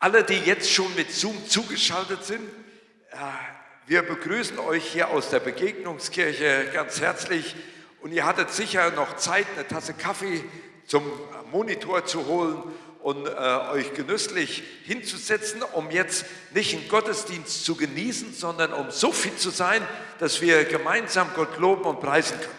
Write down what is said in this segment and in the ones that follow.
Alle, die jetzt schon mit Zoom zugeschaltet sind, äh, wir begrüßen euch hier aus der Begegnungskirche ganz herzlich und ihr hattet sicher noch Zeit, eine Tasse Kaffee zum Monitor zu holen und äh, euch genüsslich hinzusetzen, um jetzt nicht einen Gottesdienst zu genießen, sondern um so fit zu sein, dass wir gemeinsam Gott loben und preisen können.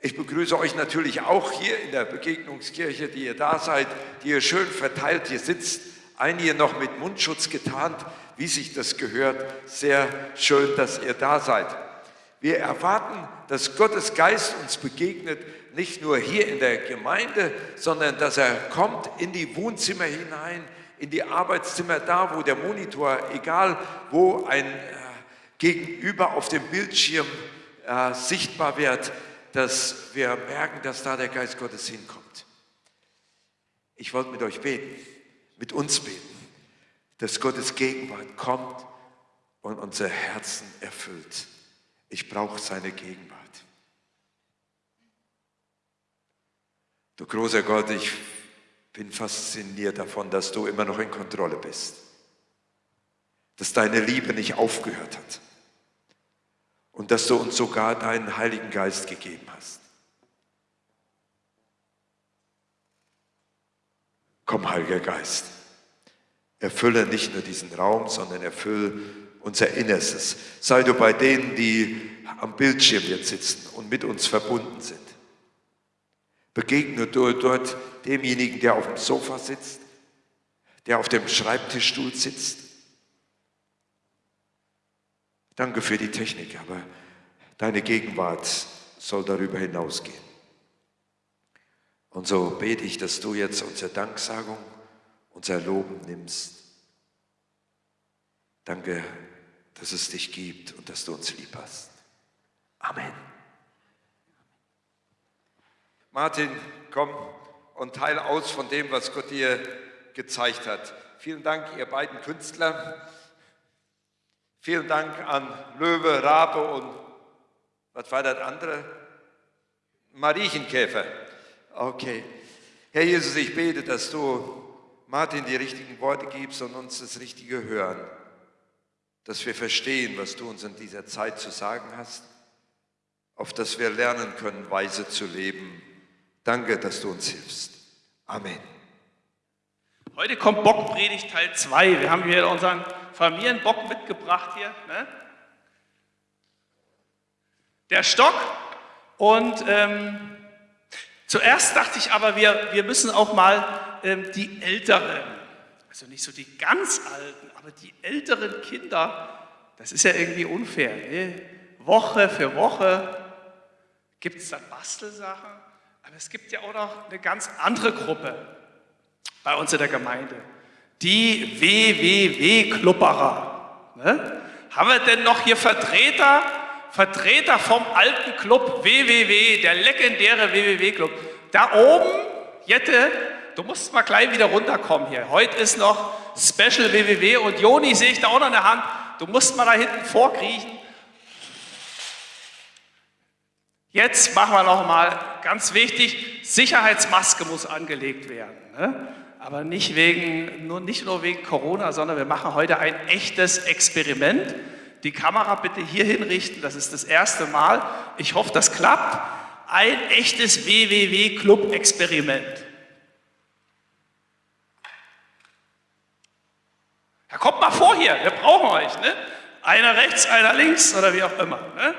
Ich begrüße euch natürlich auch hier in der Begegnungskirche, die ihr da seid, die ihr schön verteilt hier sitzt, einige noch mit Mundschutz getarnt, wie sich das gehört. Sehr schön, dass ihr da seid. Wir erwarten, dass Gottes Geist uns begegnet, nicht nur hier in der Gemeinde, sondern dass er kommt in die Wohnzimmer hinein, in die Arbeitszimmer, da wo der Monitor, egal wo ein äh, Gegenüber auf dem Bildschirm äh, sichtbar wird, dass wir merken, dass da der Geist Gottes hinkommt. Ich wollte mit euch beten, mit uns beten, dass Gottes Gegenwart kommt und unser Herzen erfüllt. Ich brauche seine Gegenwart. Du großer Gott, ich bin fasziniert davon, dass du immer noch in Kontrolle bist. Dass deine Liebe nicht aufgehört hat. Und dass du uns sogar deinen Heiligen Geist gegeben hast. Komm, Heiliger Geist, erfülle nicht nur diesen Raum, sondern erfülle unser Innerstes. Sei du bei denen, die am Bildschirm jetzt sitzen und mit uns verbunden sind. Begegne du dort demjenigen, der auf dem Sofa sitzt, der auf dem Schreibtischstuhl sitzt. Danke für die Technik, aber deine Gegenwart soll darüber hinausgehen. Und so bete ich, dass du jetzt unsere Danksagung, unser Loben nimmst. Danke, dass es dich gibt und dass du uns lieb hast. Amen. Martin, komm und teile aus von dem, was Gott dir gezeigt hat. Vielen Dank, ihr beiden Künstler. Vielen Dank an Löwe, Rabe und was war das andere? Mariechenkäfer. Okay. Herr Jesus, ich bete, dass du Martin die richtigen Worte gibst und uns das Richtige hören. Dass wir verstehen, was du uns in dieser Zeit zu sagen hast, auf dass wir lernen können, weise zu leben Danke, dass du uns hilfst. Amen. Heute kommt Bockpredigt Teil 2. Wir haben hier unseren Familienbock mitgebracht hier. Ne? Der Stock. Und ähm, zuerst dachte ich aber, wir, wir müssen auch mal ähm, die Älteren, also nicht so die ganz Alten, aber die älteren Kinder, das ist ja irgendwie unfair. Ne? Woche für Woche gibt es dann Bastelsachen. Aber es gibt ja auch noch eine ganz andere Gruppe bei uns in der Gemeinde. Die WWW-Klubberer. Ne? Haben wir denn noch hier Vertreter, Vertreter vom alten Club WWW, der legendäre WWW-Club? Da oben, Jette, du musst mal gleich wieder runterkommen hier. Heute ist noch Special WWW und Joni sehe ich da auch noch in der Hand. Du musst mal da hinten vorkriechen. Jetzt machen wir noch mal ganz wichtig, Sicherheitsmaske muss angelegt werden. Ne? Aber nicht, wegen, nur, nicht nur wegen Corona, sondern wir machen heute ein echtes Experiment. Die Kamera bitte hier hinrichten, das ist das erste Mal. Ich hoffe, das klappt. Ein echtes WWW-Club-Experiment. Ja, kommt mal vor hier, wir brauchen euch. Ne? Einer rechts, einer links oder wie auch immer. Ne?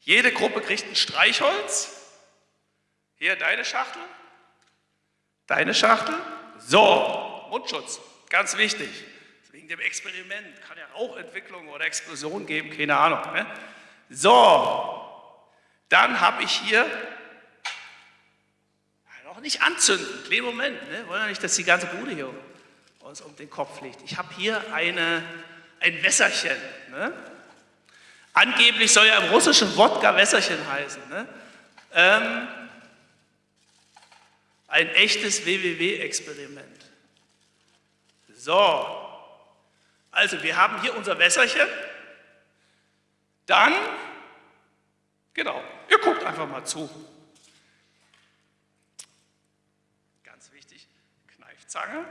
Jede Gruppe kriegt ein Streichholz. Hier deine Schachtel. Deine Schachtel. So, Mundschutz, ganz wichtig. Wegen dem Experiment kann ja Rauchentwicklung oder Explosion geben, keine Ahnung. Ne? So, dann habe ich hier noch nicht anzünden, kleinen Moment, ne? wollen ja nicht, dass die ganze Bude hier uns um den Kopf liegt. Ich habe hier eine, ein Wässerchen. Ne? Angeblich soll ja im russischen Wodka Wässerchen heißen. Ne? Ähm, ein echtes WWW-Experiment. So, also wir haben hier unser Wässerchen. Dann, genau, ihr guckt einfach mal zu. Ganz wichtig, Kneifzange.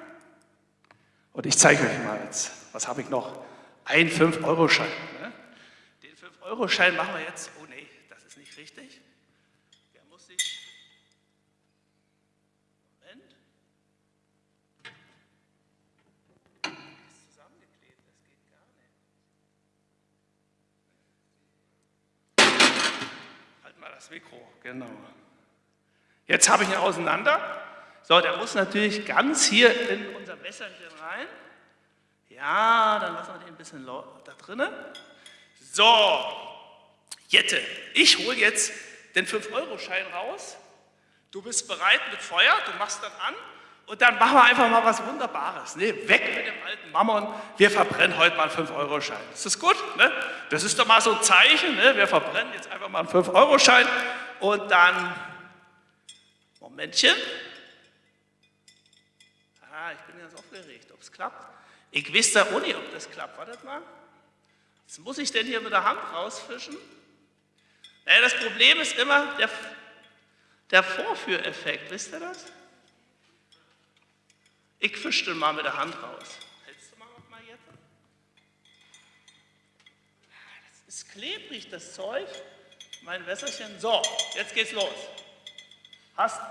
Und ich zeige euch mal jetzt, was habe ich noch? Ein 5-Euro-Schein. Ne? Den 5-Euro-Schein machen wir jetzt. Oh nee, das ist nicht richtig. Der muss sich. Moment. Der ist zusammengeklebt, das geht gar nicht. Halt mal das Mikro, genau. Jetzt habe ich ihn auseinander. So, der muss natürlich ganz hier in unser Wässerchen rein. Ja, dann lassen wir den ein bisschen da drinnen. So, Jette, ich hole jetzt den 5-Euro-Schein raus. Du bist bereit mit Feuer, du machst dann an und dann machen wir einfach mal was Wunderbares. Ne? Weg mit dem alten Mammon, wir verbrennen heute mal einen 5-Euro-Schein. Ist das gut? Ne? Das ist doch mal so ein Zeichen, ne? wir verbrennen jetzt einfach mal einen 5-Euro-Schein und dann, Momentchen, ah, ich bin ganz aufgeregt, ob es klappt. Ich weiß da nicht, ob das klappt. Wartet mal. Was muss ich denn hier mit der Hand rausfischen? Naja, das Problem ist immer der, der Vorführeffekt. Wisst ihr das? Ich fische den mal mit der Hand raus. Hältst du mal noch mal jetzt? Das ist klebrig, das Zeug. Mein Wässerchen. So, jetzt geht's los. Hast.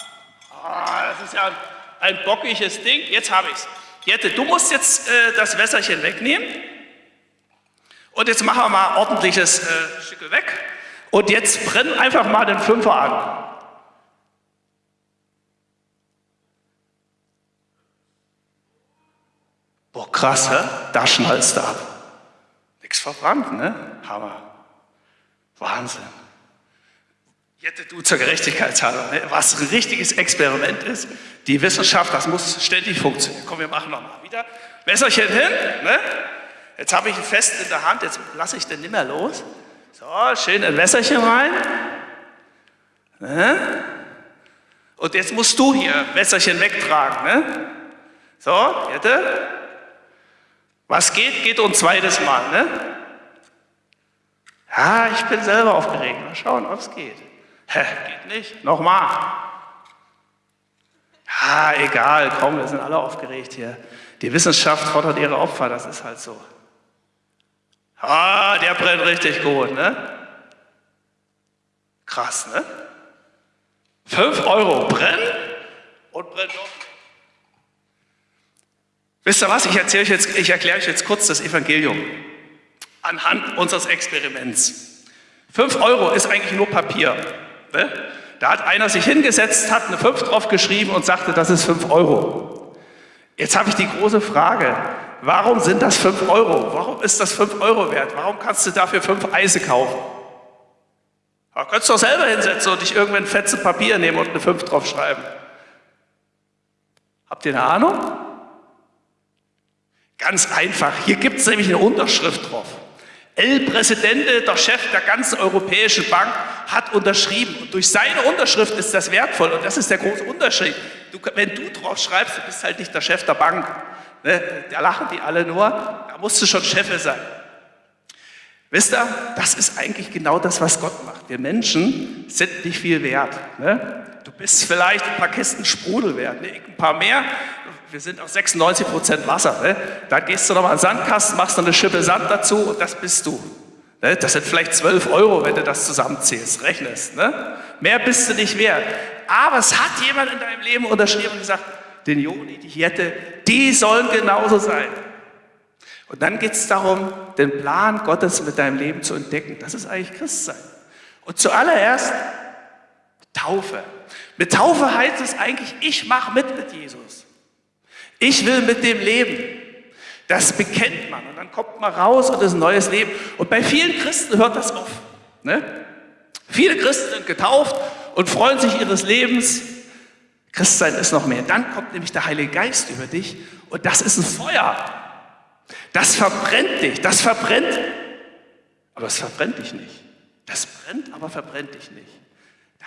Ah, das ist ja ein, ein bockiges Ding. Jetzt habe ich's. Jette, du musst jetzt äh, das Wässerchen wegnehmen. Und jetzt machen wir mal ordentliches äh, Stücke weg. Und jetzt brenn einfach mal den Fünfer an. Boah, krass, hä? Da schnallst du ab. Nichts verbrannt, ne? Hammer. Wahnsinn. Jette, du zur Gerechtigkeitshalber, ne? was ein richtiges Experiment ist. Die Wissenschaft, das muss ständig funktionieren. Komm, wir machen nochmal wieder. Messerchen hin, ne? Jetzt habe ich ihn fest in der Hand, jetzt lasse ich den nicht mehr los. So, schön ein Messerchen rein. Ne? Und jetzt musst du hier Messerchen wegtragen. Ne? So, Jette. Was geht, geht ein zweites Mal. Ne? Ja, ich bin selber aufgeregt. Mal schauen, ob es geht. Hä, geht nicht. Nochmal. Ja, egal, komm, wir sind alle aufgeregt hier. Die Wissenschaft fordert ihre Opfer, das ist halt so. Ah, der brennt richtig gut, ne? Krass, ne? Fünf Euro brennen und brennt noch. Wisst ihr was? Ich, euch jetzt, ich erkläre euch jetzt kurz das Evangelium anhand unseres Experiments. Fünf Euro ist eigentlich nur Papier. Ne? Da hat einer sich hingesetzt, hat eine 5 drauf geschrieben und sagte, das ist 5 Euro. Jetzt habe ich die große Frage, warum sind das 5 Euro? Warum ist das 5 Euro wert? Warum kannst du dafür 5 Eise kaufen? Da könntest du doch selber hinsetzen und dich irgendwann Fetzen Papier nehmen und eine 5 drauf schreiben. Habt ihr eine Ahnung? Ganz einfach. Hier gibt es nämlich eine Unterschrift drauf. El Presidente, der Chef der ganzen Europäischen Bank, hat unterschrieben. Und durch seine Unterschrift ist das wertvoll. Und das ist der große Unterschied. Du, wenn du drauf schreibst, du bist halt nicht der Chef der Bank. Ne? Da lachen die alle nur. Da musst du schon Chef sein. Wisst ihr, das ist eigentlich genau das, was Gott macht. Wir Menschen sind nicht viel wert. Ne? Du bist vielleicht ein paar Kisten Sprudel wert, ne? ein paar mehr. Wir sind auf 96 Prozent Wasser. Ne? Da gehst du nochmal an den Sandkasten, machst noch eine Schippe Sand dazu und das bist du. Ne? Das sind vielleicht 12 Euro, wenn du das zusammenzählst, rechnest. Ne? Mehr bist du nicht wert. Aber es hat jemand in deinem Leben unterschrieben und gesagt, den Joni, die Jette, die sollen genauso sein. Und dann geht es darum, den Plan Gottes mit deinem Leben zu entdecken. Das ist eigentlich Christsein. Und zuallererst Taufe. Mit Taufe heißt es eigentlich, ich mache mit mit Jesus. Ich will mit dem leben. Das bekennt man und dann kommt man raus und ist ein neues Leben. Und bei vielen Christen hört das auf. Ne? Viele Christen sind getauft und freuen sich ihres Lebens. Christsein ist noch mehr. Dann kommt nämlich der Heilige Geist über dich und das ist ein Feuer. Das verbrennt dich, das verbrennt, aber es verbrennt dich nicht. Das brennt, aber verbrennt dich nicht.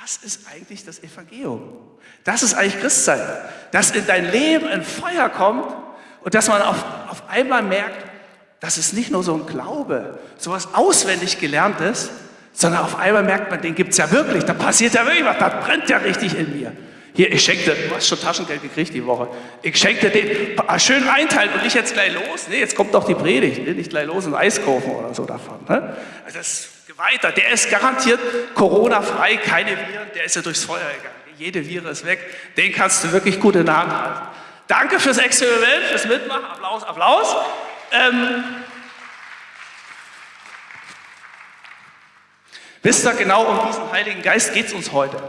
Das ist eigentlich das Evangelium. Das ist eigentlich Christsein. Dass in dein Leben ein Feuer kommt und dass man auf, auf einmal merkt, das ist nicht nur so ein Glaube, so was auswendig gelerntes, sondern auf einmal merkt man, den gibt es ja wirklich, da passiert ja wirklich was, das brennt ja richtig in mir. Hier, ich schenke dir, du hast schon Taschengeld gekriegt die Woche. Ich schenke dir den, ah, schön einteilen und nicht jetzt gleich los. Nee, jetzt kommt doch die Predigt, ne? nicht gleich los und Eis kaufen oder so davon. Ne? Also das weiter, der ist garantiert Corona-frei, keine Viren, der ist ja durchs Feuer gegangen. Jede Viren ist weg, den kannst du wirklich gut in der Hand halten. Danke fürs Experiment, fürs Mitmachen, Applaus, Applaus. Ähm, wisst ihr, genau um diesen Heiligen Geist geht es uns heute.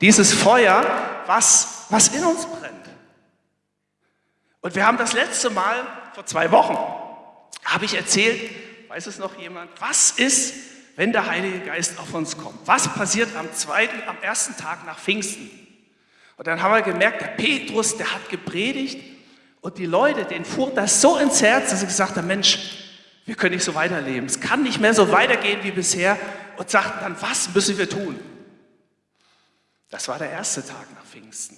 Dieses Feuer, was, was in uns brennt. Und wir haben das letzte Mal, vor zwei Wochen, habe ich erzählt, weiß es noch jemand, was ist, wenn der Heilige Geist auf uns kommt? Was passiert am zweiten, am ersten Tag nach Pfingsten? Und dann haben wir gemerkt, der Petrus, der hat gepredigt und die Leute, denen fuhr das so ins Herz, dass sie gesagt haben, Mensch, wir können nicht so weiterleben. Es kann nicht mehr so weitergehen wie bisher und sagten dann, was müssen wir tun? Das war der erste Tag nach Pfingsten.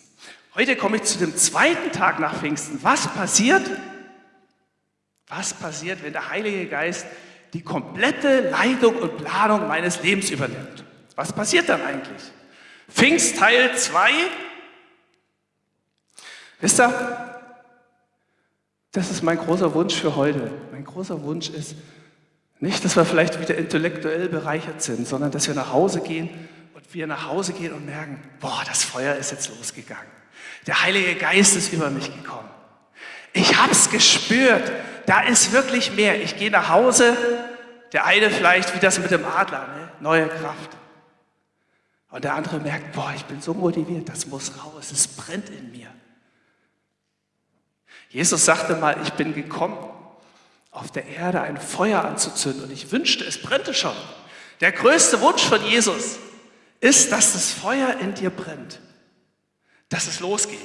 Heute komme ich zu dem zweiten Tag nach Pfingsten. Was passiert? Was passiert, wenn der Heilige Geist die komplette Leitung und Planung meines Lebens übernimmt? Was passiert dann eigentlich? Pfingst Teil 2. Wisst ihr, das ist mein großer Wunsch für heute. Mein großer Wunsch ist nicht, dass wir vielleicht wieder intellektuell bereichert sind, sondern dass wir nach Hause gehen und wir nach Hause gehen und merken, boah, das Feuer ist jetzt losgegangen. Der Heilige Geist ist über mich gekommen. Ich habe es gespürt. Da ist wirklich mehr. Ich gehe nach Hause. Der eine vielleicht wie das mit dem Adler, ne? neue Kraft. Und der andere merkt, boah, ich bin so motiviert, das muss raus, es brennt in mir. Jesus sagte mal, ich bin gekommen, auf der Erde ein Feuer anzuzünden und ich wünschte, es brennte schon. Der größte Wunsch von Jesus ist, dass das Feuer in dir brennt, dass es losgeht.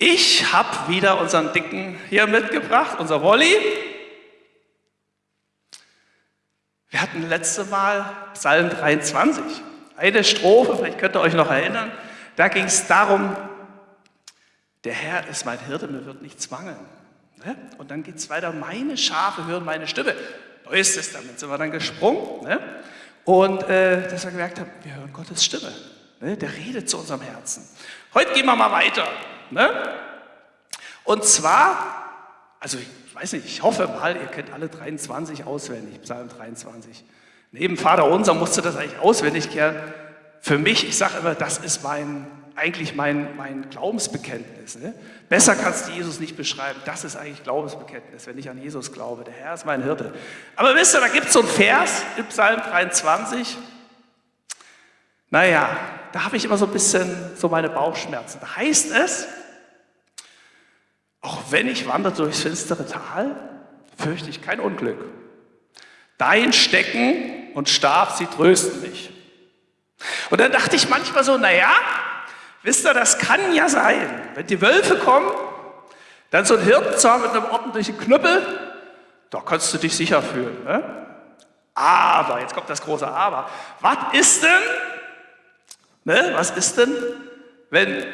Ich habe wieder unseren Dicken hier mitgebracht, unser Wolli. Wir hatten letzte Mal Psalm 23, eine Strophe, vielleicht könnt ihr euch noch erinnern. Da ging es darum, der Herr ist mein Hirte, mir wird nichts mangeln. Ne? Und dann geht es weiter, meine Schafe hören meine Stimme. Neues Testament sind wir dann gesprungen. Ne? Und äh, dass wir gemerkt haben, wir hören Gottes Stimme. Ne? Der redet zu unserem Herzen. Heute gehen wir mal weiter. Ne? Und zwar, also ich weiß nicht, ich hoffe mal, ihr kennt alle 23 auswendig, Psalm 23. Neben Vater Unser musst du das eigentlich auswendig kennen. Für mich, ich sage immer, das ist mein, eigentlich mein, mein Glaubensbekenntnis. Ne? Besser kannst du Jesus nicht beschreiben. Das ist eigentlich Glaubensbekenntnis, wenn ich an Jesus glaube. Der Herr ist mein Hirte. Aber wisst ihr, da gibt es so einen Vers im Psalm 23. Naja, da habe ich immer so ein bisschen so meine Bauchschmerzen. Da heißt es, auch wenn ich wandere durchs finstere Tal, fürchte ich kein Unglück. Dein Stecken und Stab, sie trösten mich. Und dann dachte ich manchmal so, naja, wisst ihr, das kann ja sein, wenn die Wölfe kommen, dann so ein Hirtenzahn mit einem ordentlichen Knüppel, da kannst du dich sicher fühlen. Ne? Aber, jetzt kommt das große Aber, was ist denn, ne, was ist denn, wenn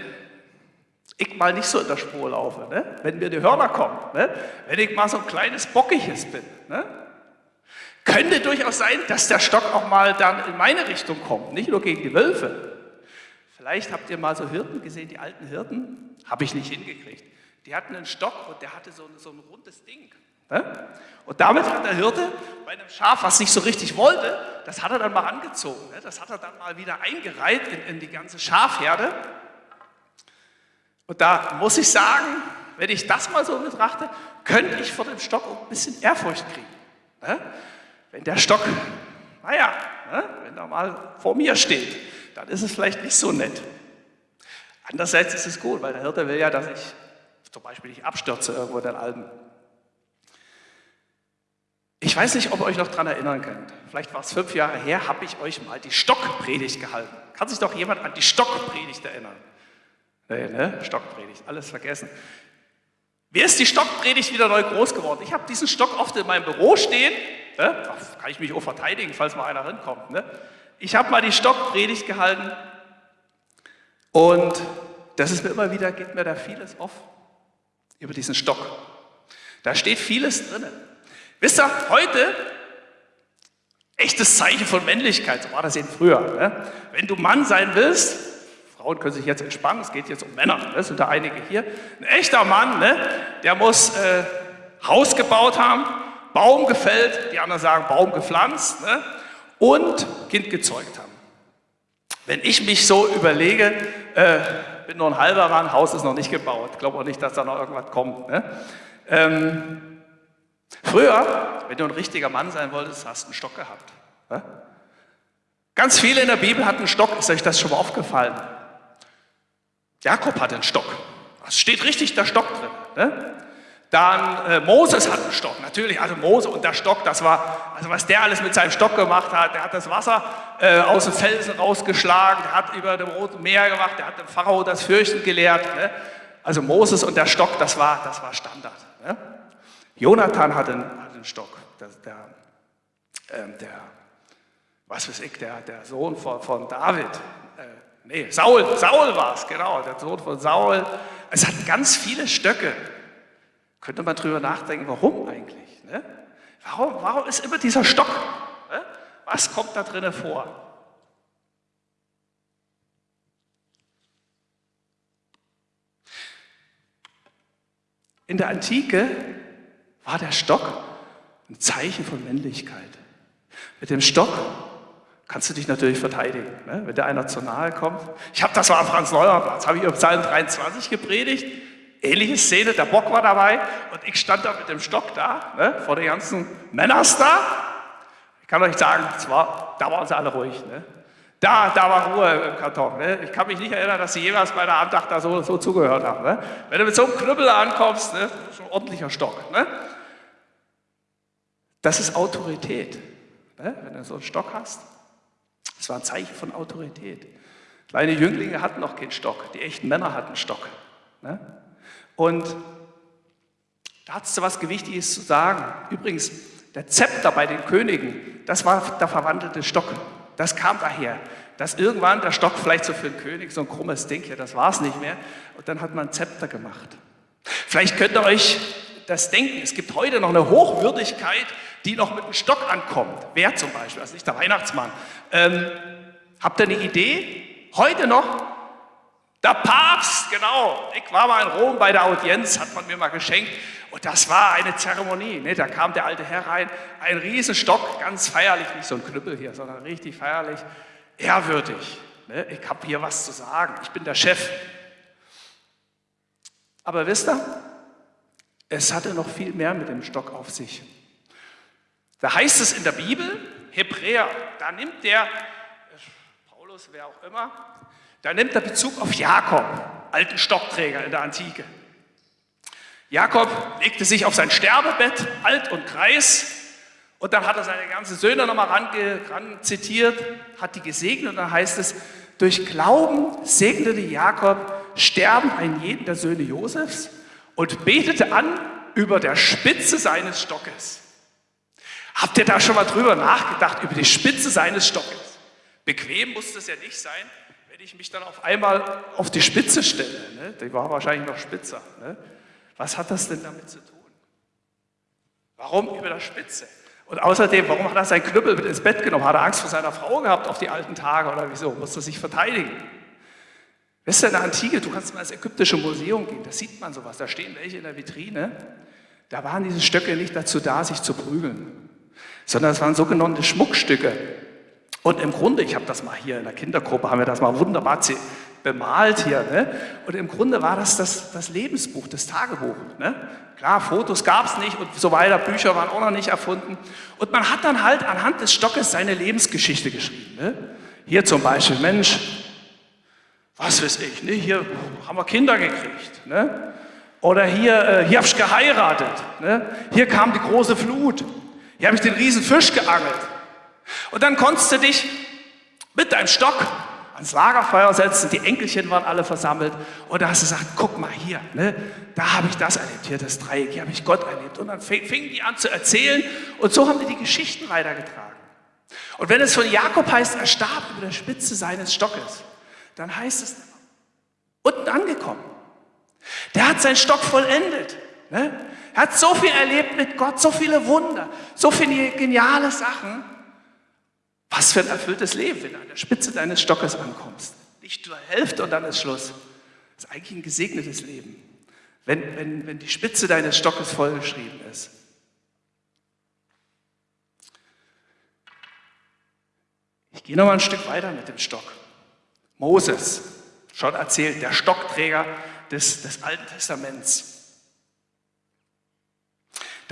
ich mal nicht so in der Spur laufe, ne? wenn mir die Hörner kommen, ne? wenn ich mal so ein kleines Bockiges bin. Ne? Könnte durchaus sein, dass der Stock auch mal dann in meine Richtung kommt, nicht nur gegen die Wölfe. Vielleicht habt ihr mal so Hirten gesehen, die alten Hirten, habe ich nicht hingekriegt. Die hatten einen Stock und der hatte so ein, so ein rundes Ding. Ne? Und damit hat der Hirte bei einem Schaf, was nicht so richtig wollte, das hat er dann mal angezogen. Ne? Das hat er dann mal wieder eingereiht in, in die ganze Schafherde. Und da muss ich sagen, wenn ich das mal so betrachte, könnte ich vor dem Stock auch ein bisschen Ehrfurcht kriegen. Ne? Wenn der Stock, naja, wenn er mal vor mir steht, dann ist es vielleicht nicht so nett. Andererseits ist es gut, weil der Hirte will ja, dass ich zum Beispiel nicht abstürze irgendwo in den Alpen. Ich weiß nicht, ob ihr euch noch daran erinnern könnt. Vielleicht war es fünf Jahre her, habe ich euch mal die Stockpredigt gehalten. Kann sich doch jemand an die Stockpredigt erinnern? Nee, ne? Stockpredigt, alles vergessen. Wer ist die Stockpredigt wieder neu groß geworden? Ich habe diesen Stock oft in meinem Büro stehen. Ne? Da kann ich mich auch verteidigen, falls mal einer rankommt. Ne? Ich habe mal die Stockpredigt gehalten und das ist mir immer wieder, geht mir da vieles auf über diesen Stock. Da steht vieles drin. Wisst ihr, heute, echtes Zeichen von Männlichkeit, so war das eben früher. Ne? Wenn du Mann sein willst, Frauen können sich jetzt entspannen, es geht jetzt um Männer, ne? sind da einige hier. Ein echter Mann, ne? der muss äh, Haus gebaut haben, Baum gefällt, die anderen sagen Baum gepflanzt ne? und Kind gezeugt haben. Wenn ich mich so überlege, äh, bin nur ein halber Mann, Haus ist noch nicht gebaut, glaube auch nicht, dass da noch irgendwas kommt. Ne? Ähm, früher, wenn du ein richtiger Mann sein wolltest, hast du einen Stock gehabt. Ganz viele in der Bibel hatten einen Stock, ist euch das schon mal aufgefallen? Jakob hatte einen Stock. Es steht richtig der Stock drin. Ne? Dann äh, Moses hat einen Stock, natürlich, also Mose und der Stock, das war, also was der alles mit seinem Stock gemacht hat, der hat das Wasser äh, aus dem Felsen rausgeschlagen, der hat über dem Roten Meer gemacht, der hat dem Pharao das Fürchten gelehrt. Ne? Also Moses und der Stock, das war, das war Standard. Ne? Jonathan hatte einen, hatte einen Stock, der, der, ähm, der, was weiß ich, der, der Sohn von, von David, äh, nee, Saul, Saul war es, genau, der Sohn von Saul. Es hat ganz viele Stöcke. Könnte man drüber nachdenken, warum eigentlich? Ne? Warum, warum ist immer dieser Stock? Ne? Was kommt da drinnen vor? In der Antike war der Stock ein Zeichen von Männlichkeit. Mit dem Stock kannst du dich natürlich verteidigen, ne? wenn dir einer zu nahe kommt. Ich habe das war am Franz-Neuer-Platz, habe ich über Psalm 23 gepredigt. Ähnliche Szene, der Bock war dabei und ich stand da mit dem Stock da, ne, vor den ganzen Männers da. Ich kann euch sagen, war, da waren sie alle ruhig. Ne? Da, da war Ruhe im Karton. Ne? Ich kann mich nicht erinnern, dass sie jemals bei der Andacht da so, so zugehört haben. Ne? Wenn du mit so einem Knüppel ankommst, ne, ist ein ordentlicher Stock. Ne? Das ist Autorität. Ne? Wenn du so einen Stock hast, das war ein Zeichen von Autorität. Kleine Jünglinge hatten noch keinen Stock, die echten Männer hatten Stock. Ne? Und da hat es was Gewichtiges zu sagen. Übrigens, der Zepter bei den Königen, das war der verwandelte Stock. Das kam daher, dass irgendwann der Stock vielleicht so für den König so ein krummes Ding hier, das war es nicht mehr. Und dann hat man Zepter gemacht. Vielleicht könnt ihr euch das denken, es gibt heute noch eine Hochwürdigkeit, die noch mit dem Stock ankommt. Wer zum Beispiel, also nicht der Weihnachtsmann. Ähm, habt ihr eine Idee? Heute noch der Papst, genau. Ich war mal in Rom bei der Audienz, hat man mir mal geschenkt. Und das war eine Zeremonie. Ne? Da kam der alte Herr rein, ein Riesenstock, ganz feierlich, nicht so ein Knüppel hier, sondern richtig feierlich, ehrwürdig. Ne? Ich habe hier was zu sagen, ich bin der Chef. Aber wisst ihr, es hatte noch viel mehr mit dem Stock auf sich. Da heißt es in der Bibel, Hebräer, da nimmt der, Paulus, wer auch immer, da nimmt er Bezug auf Jakob, alten Stockträger in der Antike. Jakob legte sich auf sein Sterbebett, alt und kreis, und dann hat er seine ganzen Söhne nochmal ran, zitiert, hat die gesegnet, und dann heißt es, durch Glauben segnete Jakob Sterben einen jeden der Söhne Josefs und betete an über der Spitze seines Stockes. Habt ihr da schon mal drüber nachgedacht, über die Spitze seines Stockes? Bequem muss das ja nicht sein, ich mich dann auf einmal auf die Spitze stelle, ne? die war wahrscheinlich noch spitzer, ne? was hat das denn damit zu tun? Warum über der Spitze? Und außerdem, warum hat er seinen Knüppel mit ins Bett genommen? Hat er Angst vor seiner Frau gehabt auf die alten Tage oder wieso? Musste sich verteidigen? Weißt du, in der Antike, du kannst mal ins ägyptische Museum gehen, da sieht man sowas, da stehen welche in der Vitrine. Da waren diese Stöcke nicht dazu da, sich zu prügeln, sondern es waren sogenannte Schmuckstücke. Und im Grunde, ich habe das mal hier in der Kindergruppe, haben wir das mal wunderbar bemalt hier. Ne? Und im Grunde war das das, das Lebensbuch, das Tagebuch. Ne? Klar, Fotos gab es nicht und so weiter, Bücher waren auch noch nicht erfunden. Und man hat dann halt anhand des Stockes seine Lebensgeschichte geschrieben. Ne? Hier zum Beispiel, Mensch, was weiß ich, ne? hier haben wir Kinder gekriegt. Ne? Oder hier, äh, hier habe ich geheiratet. Ne? Hier kam die große Flut. Hier habe ich den riesen Fisch geangelt. Und dann konntest du dich mit deinem Stock ans Lagerfeuer setzen, die Enkelchen waren alle versammelt und da hast du gesagt, guck mal hier, ne, da habe ich das erlebt, hier das Dreieck, hier habe ich Gott erlebt. Und dann fingen die an zu erzählen und so haben die die Geschichten weitergetragen. Und wenn es von Jakob heißt, er starb über der Spitze seines Stockes, dann heißt es, unten angekommen. Der hat seinen Stock vollendet. Ne? Er hat so viel erlebt mit Gott, so viele Wunder, so viele geniale Sachen. Was für ein erfülltes Leben, wenn du an der Spitze deines Stockes ankommst. nicht zur Hälfte und dann ist Schluss. Das ist eigentlich ein gesegnetes Leben, wenn, wenn, wenn die Spitze deines Stockes vollgeschrieben ist. Ich gehe noch mal ein Stück weiter mit dem Stock. Moses, schon erzählt, der Stockträger des, des Alten Testaments.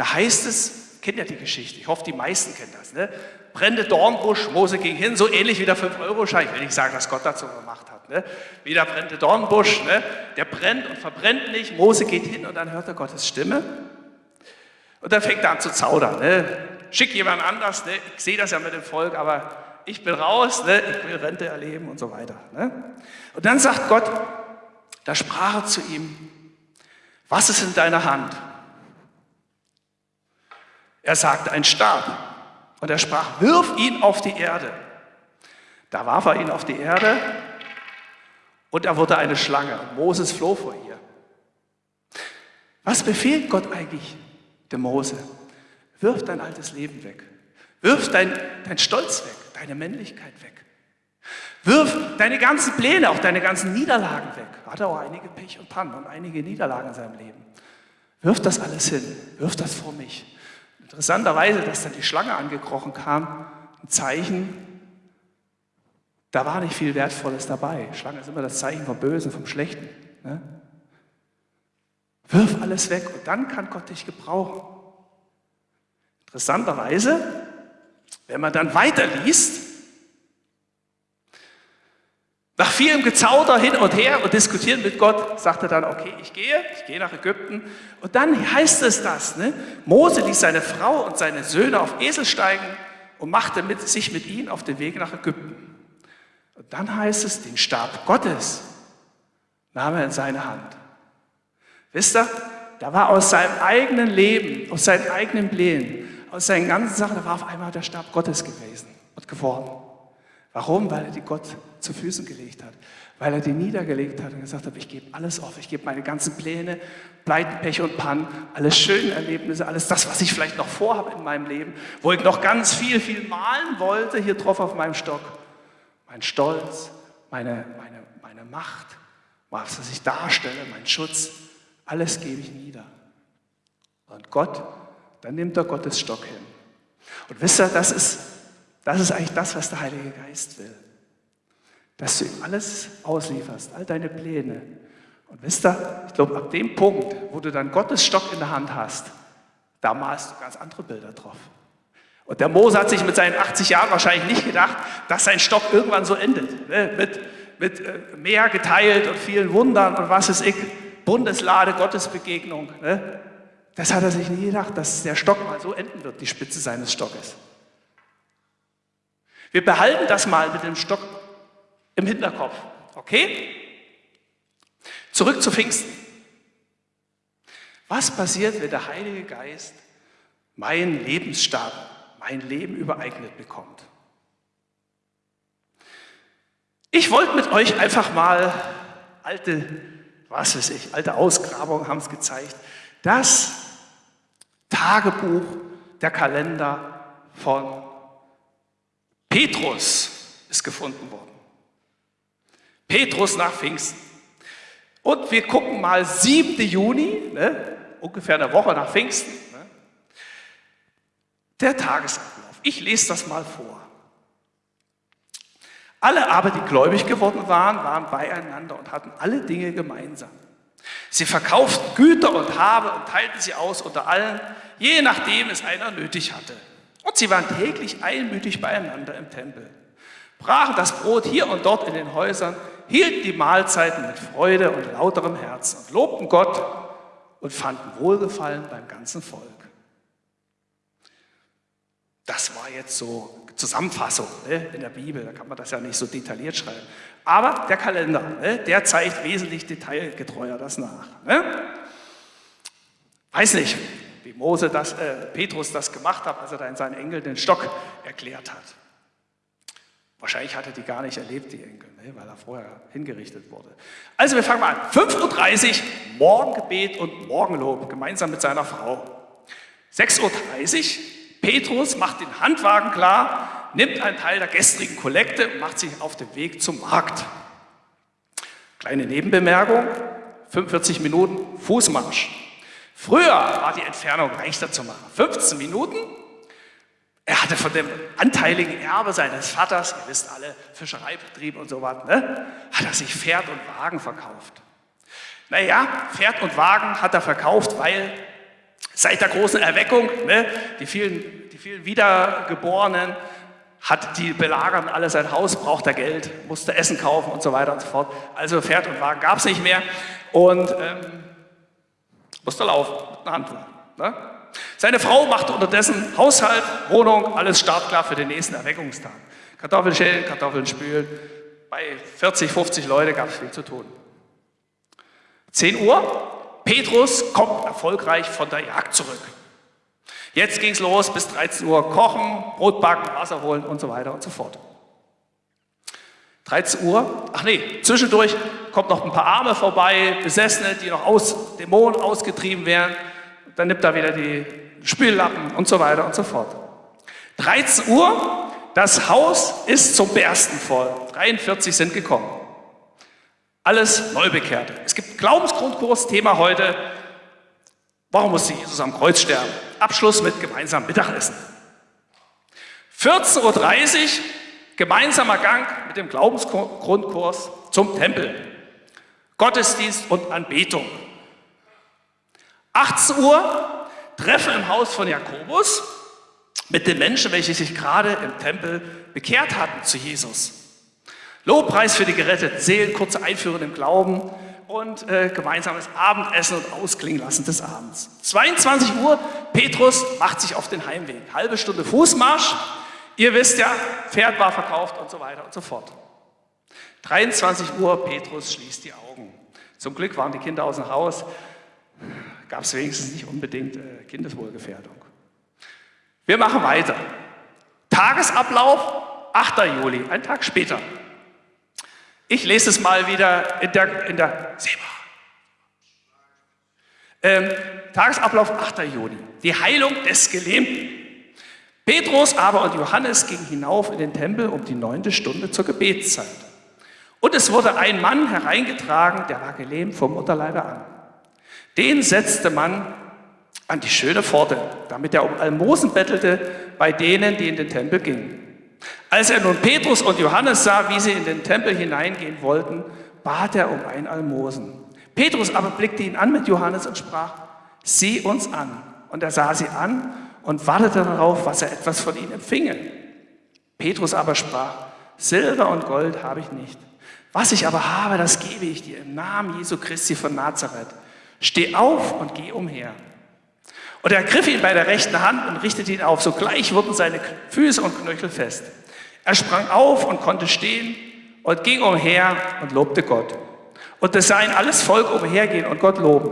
Da heißt es, kennt ja die Geschichte, ich hoffe, die meisten kennen das, ne? brennende Dornbusch, Mose ging hin, so ähnlich wie der 5-Euro-Schein. Ich will nicht sagen, dass Gott dazu gemacht hat. Ne? Wie der brennende Dornbusch, ne? der brennt und verbrennt nicht. Mose geht hin und dann hört er Gottes Stimme. Und dann fängt er an zu zaudern. Ne? Schick jemand anders, ne? ich sehe das ja mit dem Volk, aber ich bin raus, ne? ich will Rente erleben und so weiter. Ne? Und dann sagt Gott, da sprach er zu ihm, was ist in deiner Hand? Er sagte, ein Stab. Und er sprach, wirf ihn auf die Erde. Da warf er ihn auf die Erde und er wurde eine Schlange. Moses floh vor ihr. Was befiehlt Gott eigentlich dem Mose? Wirf dein altes Leben weg. Wirf dein, dein Stolz weg, deine Männlichkeit weg. Wirf deine ganzen Pläne, auch deine ganzen Niederlagen weg. Er hatte auch einige Pech und Pannen und einige Niederlagen in seinem Leben. Wirf das alles hin, wirf das vor mich. Interessanterweise, dass dann die Schlange angekrochen kam, ein Zeichen, da war nicht viel Wertvolles dabei. Schlange ist immer das Zeichen vom Bösen, vom Schlechten. Ne? Wirf alles weg und dann kann Gott dich gebrauchen. Interessanterweise, wenn man dann weiterliest, nach vielem Gezauder hin und her und diskutieren mit Gott, sagt er dann, okay, ich gehe, ich gehe nach Ägypten. Und dann heißt es das, ne? Mose ließ seine Frau und seine Söhne auf Esel steigen und machte mit, sich mit ihnen auf den Weg nach Ägypten. Und dann heißt es, den Stab Gottes nahm er in seine Hand. Wisst ihr, da war aus seinem eigenen Leben, aus seinen eigenen Plänen, aus seinen ganzen Sachen, da war auf einmal der Stab Gottes gewesen und geworden. Warum? Weil er die Gott zu Füßen gelegt hat. Weil er die niedergelegt hat und gesagt hat, ich gebe alles auf, ich gebe meine ganzen Pläne, Pleiten, Pech und Pannen, alle schönen Erlebnisse, alles das, was ich vielleicht noch vorhabe in meinem Leben, wo ich noch ganz viel, viel malen wollte, hier drauf auf meinem Stock. Mein Stolz, meine, meine, meine Macht, was ich darstelle, mein Schutz, alles gebe ich nieder. Und Gott, dann nimmt er Gottes Stock hin. Und wisst ihr, das ist das ist eigentlich das, was der Heilige Geist will. Dass du ihm alles auslieferst, all deine Pläne. Und wisst ihr, ich glaube, ab dem Punkt, wo du dann Gottes Stock in der Hand hast, da malst du ganz andere Bilder drauf. Und der Mose hat sich mit seinen 80 Jahren wahrscheinlich nicht gedacht, dass sein Stock irgendwann so endet. Ne? Mit, mit äh, geteilt und vielen Wundern und was ist ich, Bundeslade, Gottesbegegnung. Ne? Das hat er sich nie gedacht, dass der Stock mal so enden wird, die Spitze seines Stockes. Wir behalten das mal mit dem Stock im Hinterkopf. Okay? Zurück zu Pfingsten. Was passiert, wenn der Heilige Geist meinen Lebensstab, mein Leben übereignet bekommt? Ich wollte mit euch einfach mal alte, was weiß ich, alte Ausgrabungen haben es gezeigt, das Tagebuch, der Kalender von Petrus ist gefunden worden. Petrus nach Pfingsten. Und wir gucken mal 7. Juni, ne, ungefähr eine Woche nach Pfingsten, ne, der Tagesablauf. Ich lese das mal vor. Alle aber, die gläubig geworden waren, waren beieinander und hatten alle Dinge gemeinsam. Sie verkauften Güter und Habe und teilten sie aus unter allen, je nachdem es einer nötig hatte. Und sie waren täglich einmütig beieinander im Tempel, brachen das Brot hier und dort in den Häusern, hielten die Mahlzeiten mit Freude und lauterem Herzen und lobten Gott und fanden Wohlgefallen beim ganzen Volk. Das war jetzt so Zusammenfassung ne, in der Bibel, da kann man das ja nicht so detailliert schreiben. Aber der Kalender, ne, der zeigt wesentlich detailgetreuer das nach. Ne? Weiß nicht, wie Mose das, äh, Petrus das gemacht hat, als er da in seinen Engeln den Stock erklärt hat. Wahrscheinlich hat er die gar nicht erlebt, die Enkel, ne, weil er vorher hingerichtet wurde. Also wir fangen mal an. 5.30 Uhr, Morgengebet und Morgenlob, gemeinsam mit seiner Frau. 6.30 Uhr, Petrus macht den Handwagen klar, nimmt einen Teil der gestrigen Kollekte und macht sich auf den Weg zum Markt. Kleine Nebenbemerkung, 45 Minuten Fußmarsch. Früher war die Entfernung leichter zu machen. 15 Minuten. Er hatte von dem anteiligen Erbe seines Vaters, ihr wisst alle, Fischereibetrieb und so was, ne, hat er sich Pferd und Wagen verkauft. Naja, Pferd und Wagen hat er verkauft, weil seit der großen Erweckung, ne, die, vielen, die vielen Wiedergeborenen, hat die belagern alle sein Haus, braucht er Geld, musste Essen kaufen und so weiter und so fort. Also Pferd und Wagen gab es nicht mehr und ähm, musste laufen mit einer Handtuch. Ne? Seine Frau machte unterdessen Haushalt, Wohnung, alles startklar für den nächsten Erweckungstag. Kartoffeln schälen, Kartoffeln spülen. Bei 40, 50 Leute gab es viel zu tun. 10 Uhr, Petrus kommt erfolgreich von der Jagd zurück. Jetzt ging es los, bis 13 Uhr kochen, Brot backen, Wasser holen und so weiter und so fort. 13 Uhr, ach nee, zwischendurch kommt noch ein paar Arme vorbei, Besessene, die noch aus Dämonen ausgetrieben werden. Dann nimmt er wieder die Spüllappen und so weiter und so fort. 13 Uhr, das Haus ist zum Bersten voll. 43 sind gekommen. Alles Neubekehrte. Es gibt Glaubensgrundkurs, Thema heute, warum musste Jesus am Kreuz sterben? Abschluss mit gemeinsamem Mittagessen. 14.30 Uhr, gemeinsamer Gang mit dem Glaubensgrundkurs zum Tempel. Gottesdienst und Anbetung. 18 Uhr, Treffen im Haus von Jakobus mit den Menschen, welche sich gerade im Tempel bekehrt hatten zu Jesus. Lobpreis für die geretteten Seelen, kurze Einführung im Glauben, und äh, gemeinsames Abendessen und Ausklingen lassen des Abends. 22 Uhr, Petrus macht sich auf den Heimweg. Halbe Stunde Fußmarsch. Ihr wisst ja, Pferd war verkauft und so weiter und so fort. 23 Uhr, Petrus schließt die Augen. Zum Glück waren die Kinder aus dem Haus, gab es wenigstens nicht unbedingt äh, Kindeswohlgefährdung. Wir machen weiter. Tagesablauf, 8. Juli, ein Tag später. Ich lese es mal wieder in der, in der ähm, Tagesablauf 8. Juni. Die Heilung des Gelähmten. Petrus aber und Johannes gingen hinauf in den Tempel um die neunte Stunde zur Gebetszeit. Und es wurde ein Mann hereingetragen, der war gelähmt vom Mutterleibe an. Den setzte man an die schöne Pforte, damit er um Almosen bettelte bei denen, die in den Tempel gingen. Als er nun Petrus und Johannes sah, wie sie in den Tempel hineingehen wollten, bat er um ein Almosen. Petrus aber blickte ihn an mit Johannes und sprach, sieh uns an. Und er sah sie an und wartete darauf, was er etwas von ihnen empfinge. Petrus aber sprach, Silber und Gold habe ich nicht. Was ich aber habe, das gebe ich dir im Namen Jesu Christi von Nazareth. Steh auf und geh umher. Und er griff ihn bei der rechten Hand und richtete ihn auf. Sogleich wurden seine Füße und Knöchel fest. Er sprang auf und konnte stehen und ging umher und lobte Gott. Und es sah ihn alles Volk umhergehen und Gott loben.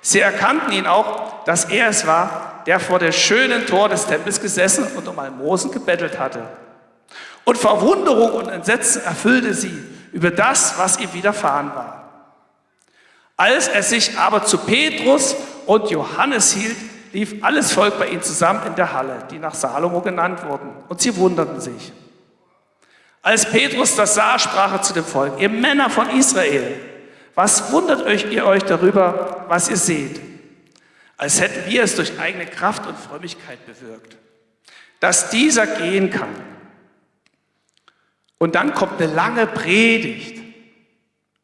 Sie erkannten ihn auch, dass er es war, der vor der schönen Tor des Tempels gesessen und um Almosen gebettelt hatte. Und Verwunderung und Entsetzen erfüllte sie über das, was ihm widerfahren war. Als er sich aber zu Petrus und Johannes hielt, lief alles Volk bei ihnen zusammen in der Halle, die nach Salomo genannt wurden, und sie wunderten sich. Als Petrus das sah, sprach er zu dem Volk, ihr Männer von Israel, was wundert euch ihr euch darüber, was ihr seht? Als hätten wir es durch eigene Kraft und Frömmigkeit bewirkt, dass dieser gehen kann. Und dann kommt eine lange Predigt.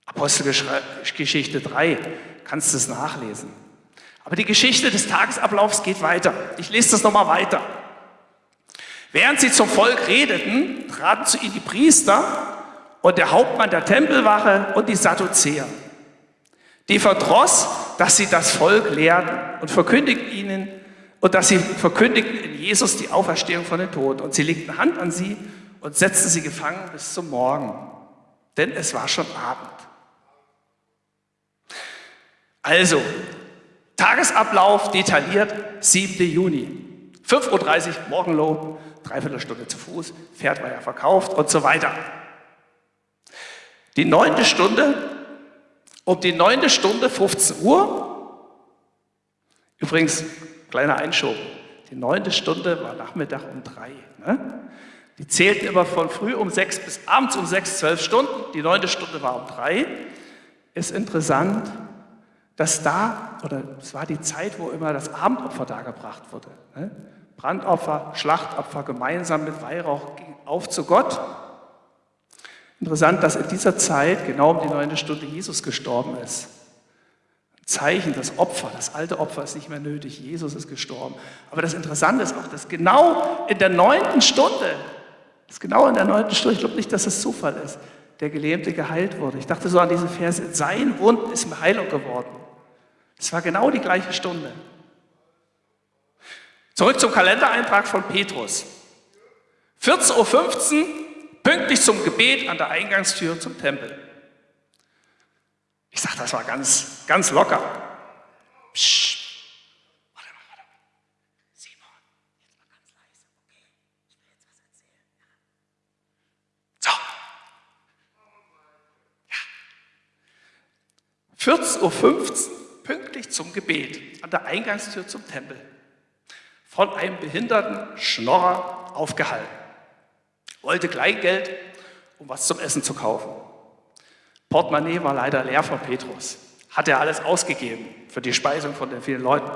Apostelgeschichte 3, kannst du es nachlesen. Aber die Geschichte des Tagesablaufs geht weiter. Ich lese das nochmal weiter. Während sie zum Volk redeten, traten zu ihnen die Priester und der Hauptmann der Tempelwache und die Sadduzäer. Die verdross, dass sie das Volk lehrten und verkündigten ihnen und dass sie verkündigten in Jesus die Auferstehung von den Toten. Und sie legten Hand an sie und setzten sie gefangen bis zum Morgen. Denn es war schon Abend. Also, Tagesablauf detailliert, 7. Juni. 5.30 Uhr Morgenlob, dreiviertel Stunde zu Fuß, Pferd war ja verkauft und so weiter. Die neunte Stunde, um die neunte Stunde, 15 Uhr, übrigens, kleiner Einschub, die neunte Stunde war Nachmittag um drei. Ne? Die zählten immer von früh um sechs bis abends um sechs, zwölf Stunden. Die neunte Stunde war um drei. ist interessant, dass da, oder es war die Zeit, wo immer das Abendopfer dargebracht wurde. Ne? Brandopfer, Schlachtopfer gemeinsam mit Weihrauch auf zu Gott. Interessant, dass in dieser Zeit, genau um die neunte Stunde, Jesus gestorben ist. Zeichen, das Opfer, das alte Opfer ist nicht mehr nötig, Jesus ist gestorben. Aber das Interessante ist auch, dass genau in der neunten Stunde, das genau in der neunten Stunde, ich glaube nicht, dass es Zufall ist, der Gelähmte geheilt wurde. Ich dachte so an diese Verse, sein Wund ist mir Heilung geworden. Es war genau die gleiche Stunde. Zurück zum Kalendereintrag von Petrus. 14.15 Uhr, pünktlich zum Gebet an der Eingangstür zum Tempel. Ich sage, das war ganz, ganz locker. Psst. Warte mal, warte mal. So. Ja. 14.15 Uhr, pünktlich zum Gebet an der Eingangstür zum Tempel von einem behinderten Schnorrer aufgehalten. Wollte Kleingeld, um was zum Essen zu kaufen. Portemonnaie war leider leer von Petrus. Hat er alles ausgegeben für die Speisung von den vielen Leuten.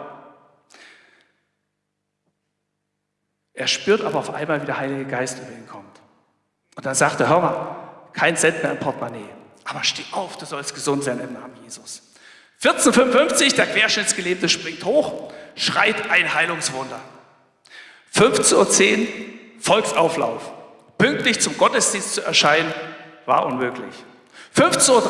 Er spürt aber auf einmal, wie der Heilige Geist über ihn kommt. Und dann sagt er, hör mal, kein Cent mehr im Portemonnaie. Aber steh auf, du sollst gesund sein im Namen Jesus. 1455, der Querschnittsgelebte springt hoch, schreit ein Heilungswunder. 15.10 Uhr Volksauflauf. Pünktlich zum Gottesdienst zu erscheinen, war unmöglich. 15.30 Uhr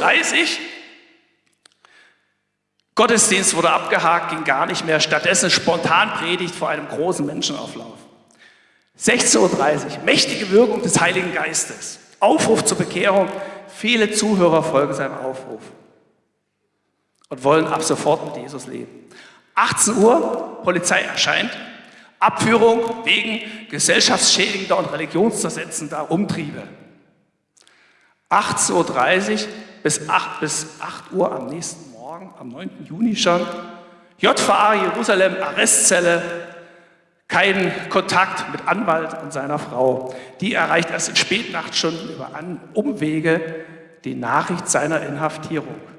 Gottesdienst wurde abgehakt, ging gar nicht mehr. Stattdessen spontan Predigt vor einem großen Menschenauflauf. 16.30 Uhr mächtige Wirkung des Heiligen Geistes. Aufruf zur Bekehrung. Viele Zuhörer folgen seinem Aufruf und wollen ab sofort mit Jesus leben. 18 Uhr, Polizei erscheint, Abführung wegen gesellschaftsschädigender und religionszersetzender Umtriebe. 18.30 Uhr bis 8, bis 8 Uhr am nächsten Morgen, am 9. Juni schon, JVA Jerusalem, Arrestzelle, kein Kontakt mit Anwalt und seiner Frau. Die erreicht erst in Spätnachtstunden über Umwege die Nachricht seiner Inhaftierung.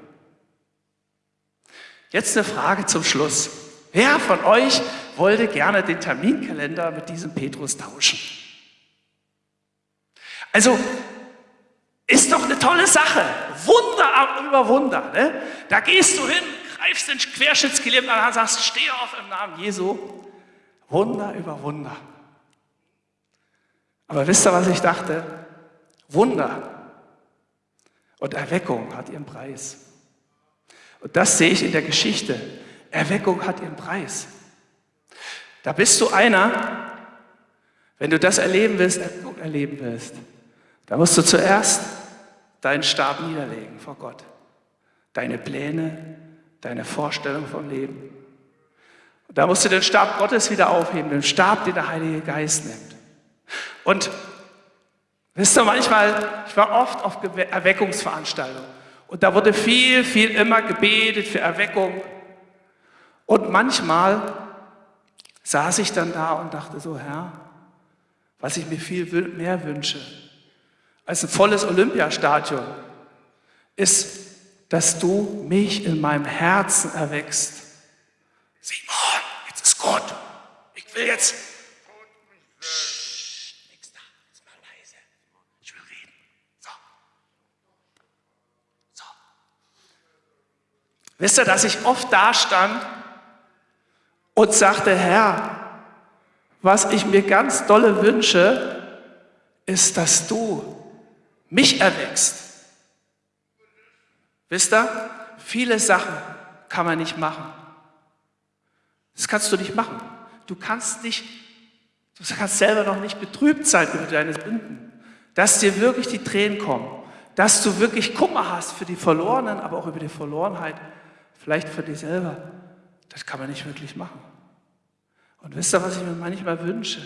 Jetzt eine Frage zum Schluss. Wer von euch wollte gerne den Terminkalender mit diesem Petrus tauschen. Also, ist doch eine tolle Sache. Wunder über Wunder. Ne? Da gehst du hin, greifst den Querschnittsgelähmten an und sagst, steh auf im Namen Jesu. Wunder über Wunder. Aber wisst ihr, was ich dachte? Wunder und Erweckung hat ihren Preis. Und das sehe ich in der Geschichte. Erweckung hat ihren Preis. Da bist du einer, wenn du das erleben willst, erleben willst, da musst du zuerst deinen Stab niederlegen vor Gott. Deine Pläne, deine Vorstellung vom Leben. Und da musst du den Stab Gottes wieder aufheben, den Stab, den der Heilige Geist nimmt. Und wisst ihr, manchmal, ich war oft auf Erweckungsveranstaltungen und da wurde viel, viel immer gebetet für Erweckung. Und manchmal saß ich dann da und dachte so, Herr, was ich mir viel mehr wünsche als ein volles Olympiastadion, ist, dass du mich in meinem Herzen erweckst. Simon, jetzt ist gut. Ich will jetzt. nichts da, jetzt mal leise. Ich will reden. So. So. Wisst ihr, dass ich oft da stand und sagte, Herr, was ich mir ganz dolle wünsche, ist, dass du mich erwächst. Wisst ihr, viele Sachen kann man nicht machen. Das kannst du nicht machen. Du kannst nicht, du kannst selber noch nicht betrübt sein über deine Sünden, dass dir wirklich die Tränen kommen, dass du wirklich Kummer hast für die Verlorenen, aber auch über die Verlorenheit, vielleicht für dich selber. Das kann man nicht wirklich machen. Und wisst ihr, was ich mir manchmal wünsche?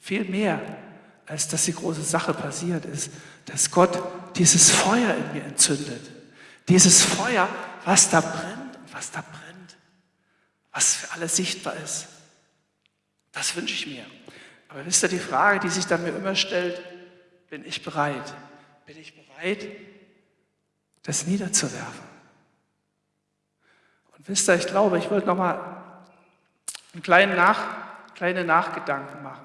Viel mehr, als dass die große Sache passiert ist, dass Gott dieses Feuer in mir entzündet. Dieses Feuer, was da brennt und was da brennt, was für alle sichtbar ist. Das wünsche ich mir. Aber wisst ihr, die Frage, die sich dann mir immer stellt, bin ich bereit? Bin ich bereit, das niederzuwerfen? Wisst ihr, ich glaube, ich wollte noch mal einen kleinen Nach, kleine Nachgedanken machen.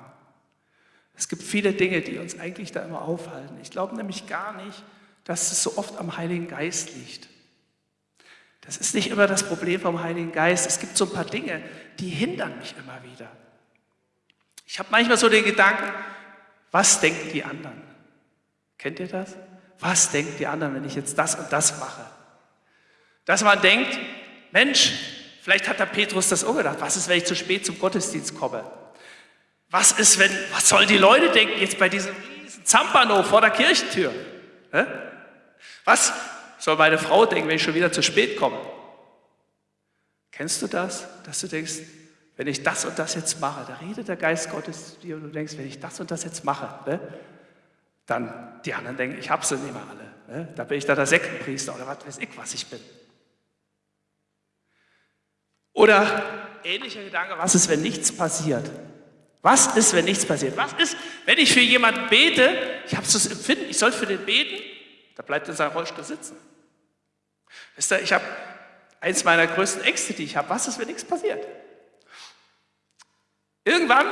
Es gibt viele Dinge, die uns eigentlich da immer aufhalten. Ich glaube nämlich gar nicht, dass es so oft am Heiligen Geist liegt. Das ist nicht immer das Problem vom Heiligen Geist. Es gibt so ein paar Dinge, die hindern mich immer wieder. Ich habe manchmal so den Gedanken, was denken die anderen? Kennt ihr das? Was denken die anderen, wenn ich jetzt das und das mache? Dass man denkt, Mensch, vielleicht hat der Petrus das auch gedacht, was ist, wenn ich zu spät zum Gottesdienst komme? Was ist, wenn, was sollen die Leute denken jetzt bei diesem riesen Zampano vor der Kirchentür? Was soll meine Frau denken, wenn ich schon wieder zu spät komme? Kennst du das, dass du denkst, wenn ich das und das jetzt mache, da redet der Geist Gottes zu dir und du denkst, wenn ich das und das jetzt mache, ne, dann die anderen denken, ich habe sie nicht mehr alle. Ne? Da bin ich da der Sektenpriester oder was weiß ich, was ich bin. Oder ähnlicher Gedanke, was ist, wenn nichts passiert? Was ist, wenn nichts passiert? Was ist, wenn ich für jemanden bete, ich habe das Empfinden, ich soll für den beten, da bleibt er in seinem Rollstuhl sitzen. Wisst ihr, ich habe eins meiner größten Ängste, die ich habe, was ist, wenn nichts passiert? Irgendwann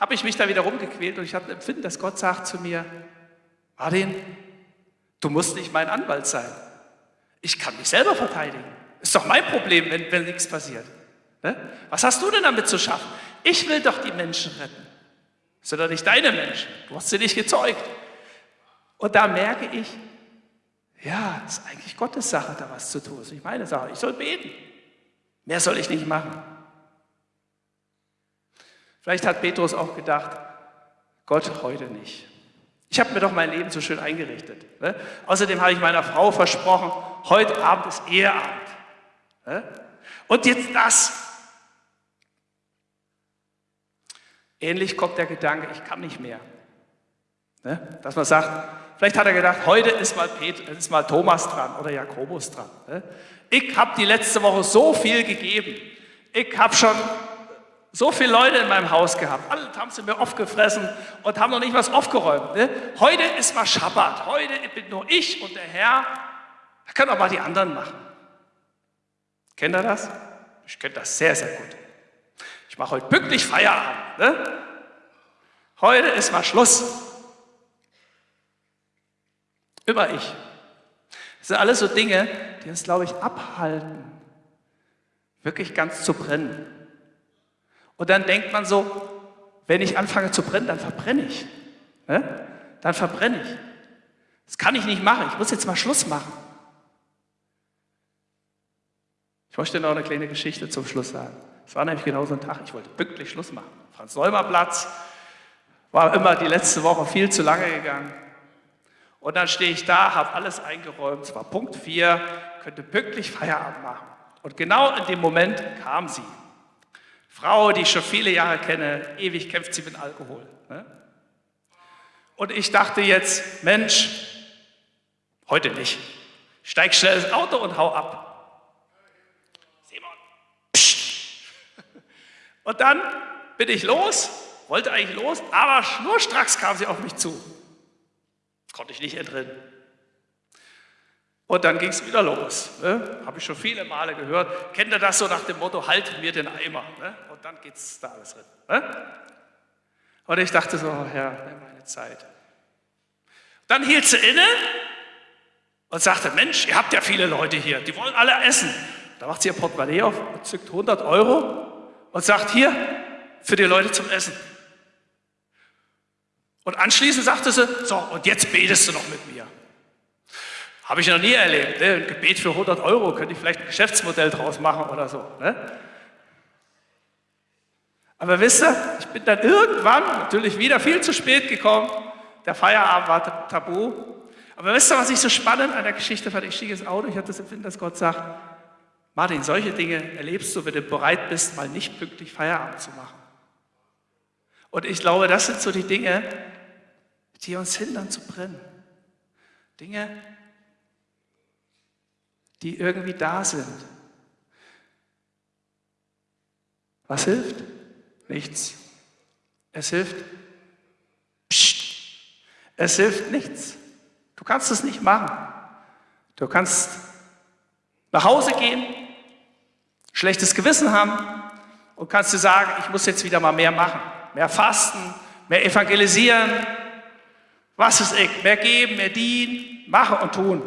habe ich mich da wieder rumgequält und ich hatte ein Empfinden, dass Gott sagt zu mir, Martin, du musst nicht mein Anwalt sein. Ich kann mich selber verteidigen. Ist doch mein Problem, wenn, wenn nichts passiert. Ne? Was hast du denn damit zu schaffen? Ich will doch die Menschen retten. Das sind doch nicht deine Menschen. Du hast sie nicht gezeugt. Und da merke ich, ja, es ist eigentlich Gottes Sache, da was zu tun. Das ist nicht meine Sache. Ich soll beten. Mehr soll ich nicht machen. Vielleicht hat Petrus auch gedacht, Gott heute nicht. Ich habe mir doch mein Leben so schön eingerichtet. Ne? Außerdem habe ich meiner Frau versprochen, heute Abend ist Eheabend. Und jetzt das. Ähnlich kommt der Gedanke, ich kann nicht mehr. Dass man sagt, vielleicht hat er gedacht, heute ist mal, Pet ist mal Thomas dran oder Jakobus dran. Ich habe die letzte Woche so viel gegeben. Ich habe schon so viele Leute in meinem Haus gehabt. Alle haben sie mir aufgefressen und haben noch nicht was aufgeräumt. Ne? Heute ist mal Schabbat. Heute bin nur ich und der Herr. Da können auch mal die anderen machen. Kennt ihr das? Ich kenne das sehr, sehr gut. Ich mache heute pünktlich Feierabend. Ne? Heute ist mal Schluss. Immer ich. Das sind alles so Dinge, die uns, glaube ich, abhalten, wirklich ganz zu brennen. Und dann denkt man so, wenn ich anfange zu brennen, dann verbrenne ich. Ne? Dann verbrenne ich. Das kann ich nicht machen. Ich muss jetzt mal Schluss machen. Ich möchte noch eine kleine Geschichte zum Schluss sagen. Es war nämlich genau so ein Tag, ich wollte pünktlich Schluss machen. Franz-Neumer-Platz, war immer die letzte Woche viel zu lange gegangen. Und dann stehe ich da, habe alles eingeräumt, es war Punkt 4, könnte pünktlich Feierabend machen. Und genau in dem Moment kam sie. Frau, die ich schon viele Jahre kenne, ewig kämpft sie mit Alkohol. Ne? Und ich dachte jetzt, Mensch, heute nicht. Steig schnell ins Auto und hau ab. Simon, psst. Und dann bin ich los, wollte eigentlich los, aber schnurstracks kam sie auf mich zu. Konnte ich nicht entrinnen. Und dann ging es wieder los. Ne? Habe ich schon viele Male gehört. Kennt ihr das so nach dem Motto, halt mir den Eimer. Ne? Und dann geht es da alles drin. Ne? Und ich dachte so, Herr, nimm meine Zeit. Dann hielt sie inne und sagte, Mensch, ihr habt ja viele Leute hier, die wollen alle essen. Da macht sie ihr Portemonnaie auf, zückt 100 Euro und sagt, hier, für die Leute zum Essen. Und anschließend sagte sie, so, und jetzt betest du noch mit mir. Habe ich noch nie erlebt. Ne? Ein Gebet für 100 Euro könnte ich vielleicht ein Geschäftsmodell draus machen oder so. Ne? Aber wisst ihr, ich bin dann irgendwann natürlich wieder viel zu spät gekommen. Der Feierabend war tabu. Aber wisst ihr, was ich so spannend an der Geschichte fand? Ich stieg ins Auto, ich hatte das Empfinden, dass Gott sagt, Martin, solche Dinge erlebst du, wenn du bereit bist, mal nicht pünktlich Feierabend zu machen. Und ich glaube, das sind so die Dinge, die uns hindern zu brennen. Dinge, die irgendwie da sind. Was hilft? Nichts. Es hilft. Psst. Es hilft nichts. Du kannst es nicht machen. Du kannst nach Hause gehen, schlechtes Gewissen haben und kannst du sagen, ich muss jetzt wieder mal mehr machen, mehr fasten, mehr evangelisieren, was ist ich, mehr geben, mehr dienen, machen und tun.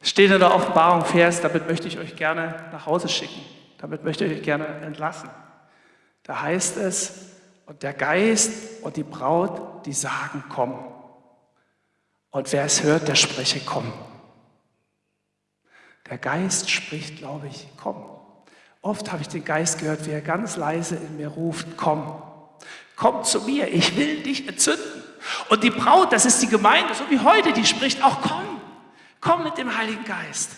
Steht in der Offenbarung Vers, damit möchte ich euch gerne nach Hause schicken, damit möchte ich euch gerne entlassen. Da heißt es, und der Geist und die Braut, die sagen, komm. Und wer es hört, der spreche, komm. Der Geist spricht, glaube ich, komm. Oft habe ich den Geist gehört, wie er ganz leise in mir ruft, komm. Komm zu mir, ich will dich entzünden. Und die Braut, das ist die Gemeinde, so wie heute, die spricht auch, komm. Komm mit dem Heiligen Geist.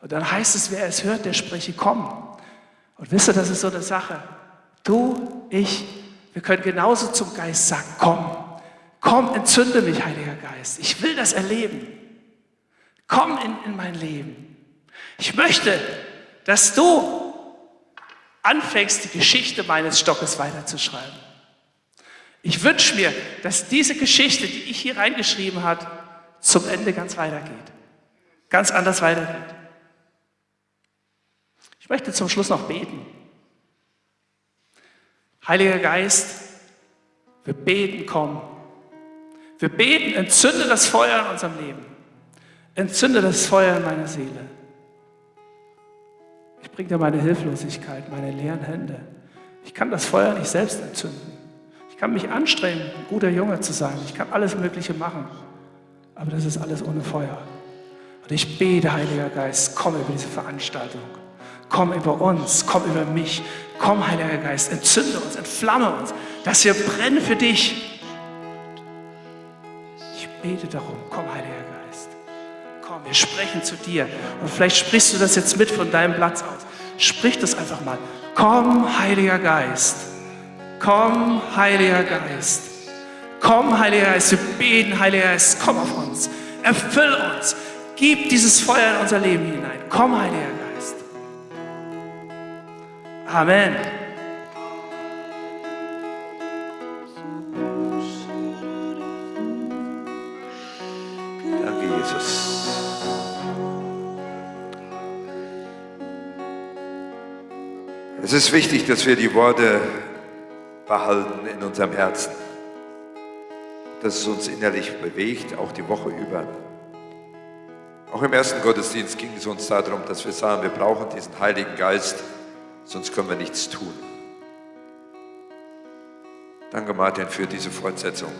Und dann heißt es, wer es hört, der spreche, komm. Und wisst ihr, das ist so eine Sache. Du, ich, wir können genauso zum Geist sagen, komm. Komm, entzünde mich, Heiliger Geist. Ich will das erleben. Komm in, in mein Leben. Ich möchte, dass du anfängst, die Geschichte meines Stockes weiterzuschreiben. Ich wünsche mir, dass diese Geschichte, die ich hier reingeschrieben habe, zum Ende ganz weitergeht. Ganz anders weitergeht. Ich möchte zum Schluss noch beten. Heiliger Geist, wir beten, komm. Wir beten, entzünde das Feuer in unserem Leben. Entzünde das Feuer in meiner Seele. Ich bringe dir meine Hilflosigkeit, meine leeren Hände. Ich kann das Feuer nicht selbst entzünden. Ich kann mich anstrengen, ein guter Junge zu sein. Ich kann alles Mögliche machen. Aber das ist alles ohne Feuer. Und ich bete, Heiliger Geist, komm über diese Veranstaltung. Komm über uns, komm über mich. Komm, Heiliger Geist, entzünde uns, entflamme uns, dass wir brennen für dich. Ich bete darum, komm, Heiliger Geist. Komm, wir sprechen zu dir. Und vielleicht sprichst du das jetzt mit von deinem Platz aus. Sprich das einfach mal. Komm, Heiliger Geist. Komm, Heiliger Geist. Komm, Heiliger Geist. Wir beten, Heiliger Geist. Komm auf uns. Erfüll uns. Gib dieses Feuer in unser Leben hinein. Komm, Heiliger Geist. Amen. Ist wichtig, dass wir die Worte behalten in unserem Herzen, dass es uns innerlich bewegt, auch die Woche über. Auch im ersten Gottesdienst ging es uns darum, dass wir sagen, wir brauchen diesen Heiligen Geist, sonst können wir nichts tun. Danke, Martin, für diese Fortsetzung.